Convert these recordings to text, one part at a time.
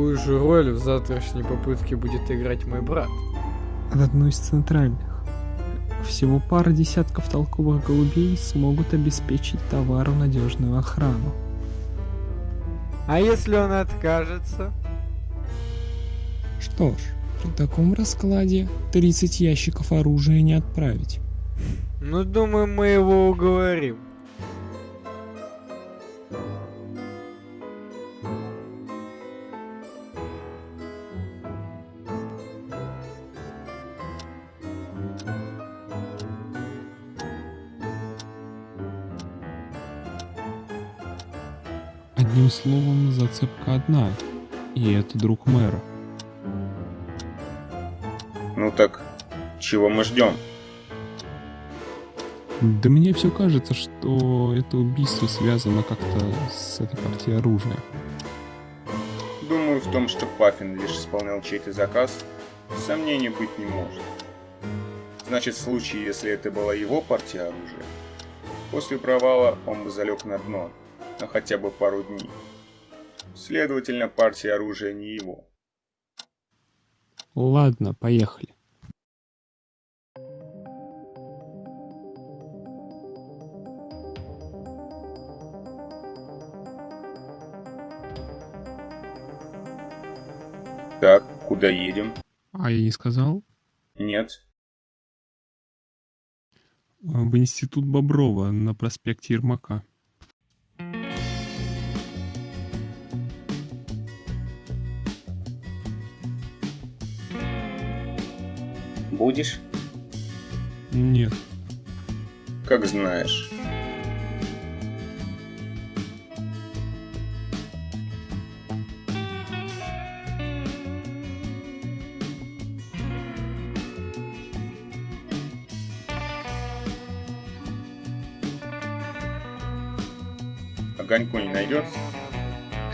какую же роль в завтрашней попытке будет играть мой брат? В одну из центральных. Всего пара десятков толковых голубей смогут обеспечить товару надежную охрану. А если он откажется? Что ж, при таком раскладе 30 ящиков оружия не отправить. Ну, думаю, мы его уговорим. Одним словом, зацепка одна, и это друг мэра. Ну так, чего мы ждем? Да мне все кажется, что это убийство связано как-то с этой партией оружия. Думаю, в том, что Паффин лишь исполнял чей-то заказ, сомнений быть не может. Значит, в случае, если это была его партия оружия, после провала он бы залег на дно, на хотя бы пару дней. Следовательно, партия оружия не его. Ладно, поехали. Так, куда едем? А я не сказал? Нет. В институт Боброва на проспекте Ермака. Будешь? Нет. Как знаешь. Огоньку не найдется?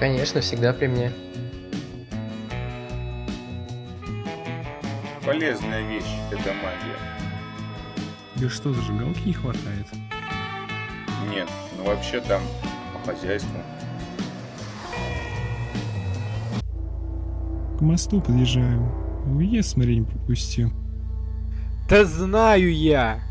Конечно, всегда при мне. Полезная вещь эта магия. Тебе что, зажигалки не хватает? Нет, ну вообще там по хозяйству. К мосту подъезжаем. Уезд смотри не пропусти. Да знаю я!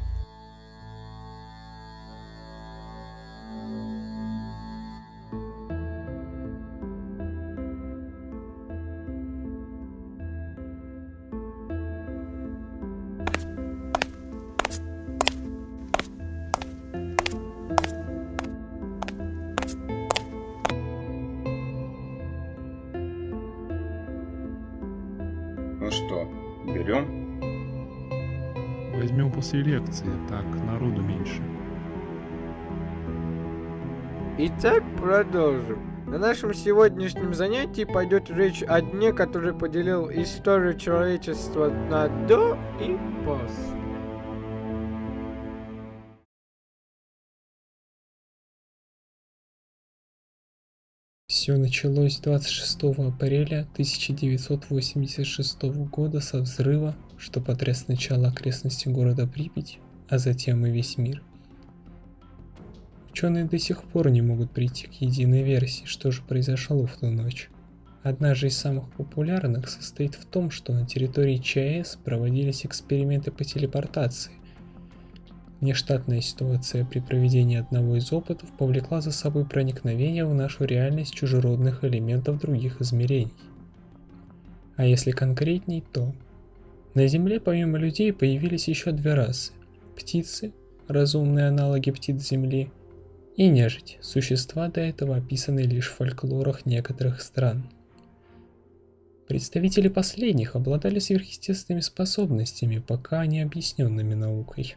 Ну что, берем? Возьмем после лекции, так народу меньше. Итак, продолжим. На нашем сегодняшнем занятии пойдет речь о дне, который поделил историю человечества на до и после. Все началось 26 апреля 1986 года со взрыва, что потряс сначала окрестности города Припять, а затем и весь мир. Ученые до сих пор не могут прийти к единой версии, что же произошло в ту ночь. Одна же из самых популярных состоит в том, что на территории ЧАЭС проводились эксперименты по телепортации. Нештатная ситуация при проведении одного из опытов повлекла за собой проникновение в нашу реальность чужеродных элементов других измерений. А если конкретней, то на Земле помимо людей появились еще две расы – птицы, разумные аналоги птиц Земли, и нежить, существа до этого описанные лишь в фольклорах некоторых стран. Представители последних обладали сверхъестественными способностями, пока не объясненными наукой.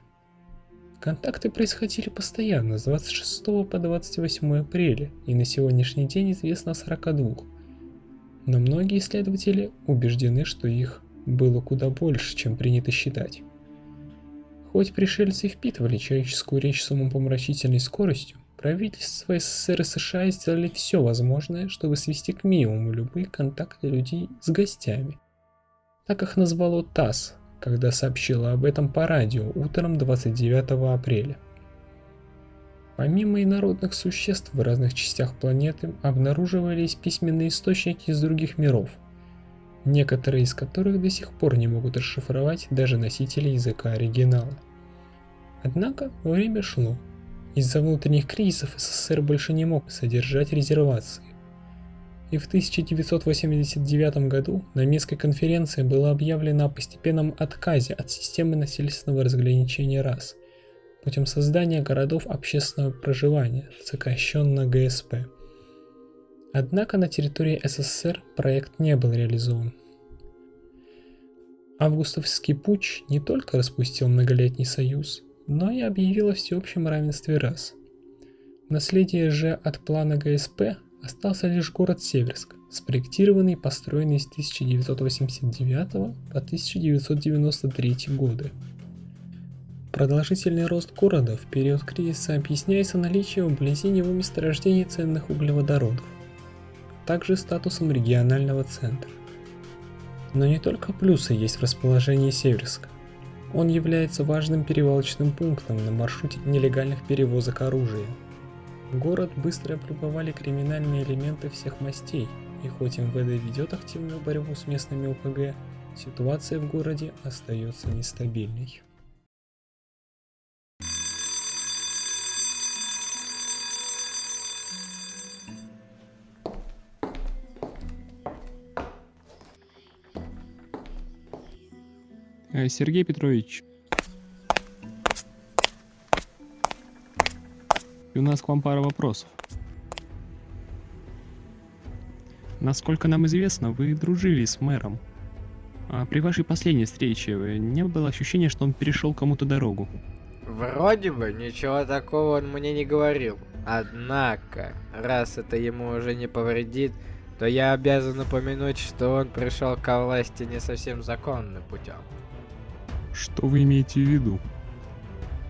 Контакты происходили постоянно с 26 по 28 апреля, и на сегодняшний день известно о 42. Но многие исследователи убеждены, что их было куда больше, чем принято считать. Хоть пришельцы впитывали человеческую речь с умопомрачительной скоростью, правительства СССР и США сделали все возможное, чтобы свести к минимуму любые контакты людей с гостями. Так их назвало ТАСС, когда сообщила об этом по радио утром 29 апреля. Помимо инородных существ в разных частях планеты обнаруживались письменные источники из других миров, некоторые из которых до сих пор не могут расшифровать даже носители языка оригинала. Однако время шло. Из-за внутренних кризисов СССР больше не мог содержать резервации. И в 1989 году на Минской конференции было объявлено о постепенном отказе от системы насильственного разграничения рас путем создания городов общественного проживания, сокращенно ГСП. Однако на территории СССР проект не был реализован. Августовский путч не только распустил многолетний союз, но и объявил о всеобщем равенстве рас. Наследие же от плана ГСП остался лишь город Северск, спроектированный и построенный с 1989 по 1993 годы. Продолжительный рост города в период кризиса объясняется наличием вблизи него месторождений ценных углеводородов, также статусом регионального центра. Но не только плюсы есть в расположении Северска. Он является важным перевалочным пунктом на маршруте нелегальных перевозок оружия. Город быстро прибывали криминальные элементы всех мастей, и хоть МВД ведет активную борьбу с местными ОПГ, ситуация в городе остается нестабильной. Э, Сергей Петрович. У нас к вам пара вопросов. Насколько нам известно, вы дружили с мэром. А при вашей последней встрече не было ощущения, что он перешел кому-то дорогу? Вроде бы ничего такого он мне не говорил. Однако, раз это ему уже не повредит, то я обязан упомянуть, что он пришел ко власти не совсем законным путем. Что вы имеете в виду?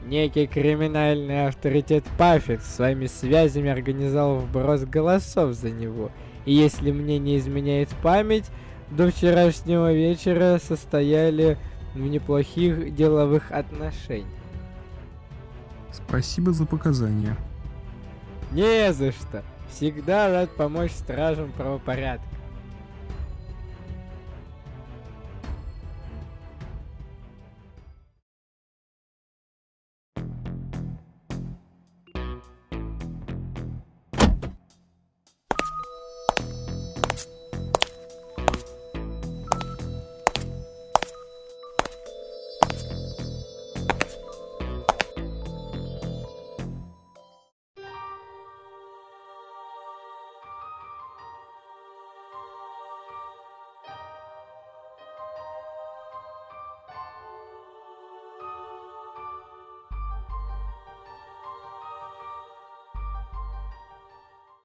Некий криминальный авторитет Паффин своими связями организовал вброс голосов за него. И если мне не изменяет память, до вчерашнего вечера состояли в неплохих деловых отношениях. Спасибо за показания. Не за что. Всегда рад помочь стражам правопорядка.